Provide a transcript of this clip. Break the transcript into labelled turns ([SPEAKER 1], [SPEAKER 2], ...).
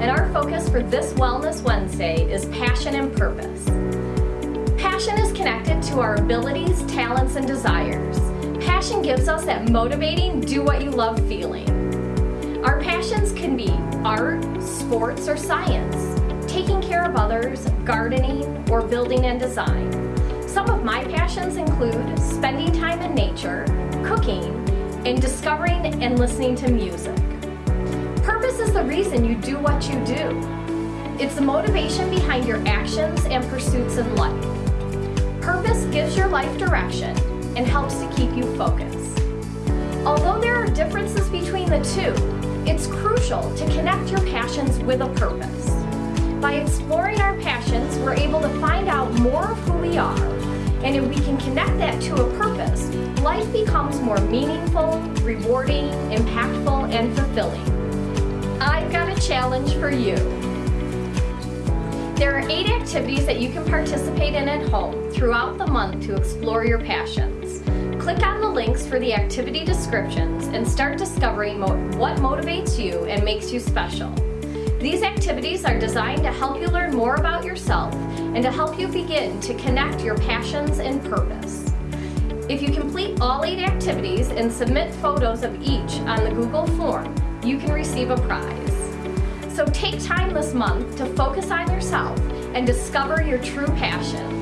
[SPEAKER 1] and our focus for this Wellness Wednesday is passion and purpose. Passion is connected to our abilities, talents, and desires. Passion gives us that motivating, do what you love feeling. Our passions can be art, sports, or science, taking care of others, gardening, or building and design. Some of my passions include spending time in nature, cooking, and discovering and listening to music. Purpose is the reason you do what you do. It's the motivation behind your actions and pursuits in life. Purpose gives your life direction and helps to keep you focused. Although there are differences between the two, it's crucial to connect your passions with a purpose. By exploring our passions, we're able to find out more of who we are. And if we can connect that to a purpose, life becomes more meaningful, rewarding, impactful, and fulfilling. Challenge for you. There are eight activities that you can participate in at home throughout the month to explore your passions. Click on the links for the activity descriptions and start discovering mo what motivates you and makes you special. These activities are designed to help you learn more about yourself and to help you begin to connect your passions and purpose. If you complete all eight activities and submit photos of each on the Google form, you can receive a prize. So take time this month to focus on yourself and discover your true passions.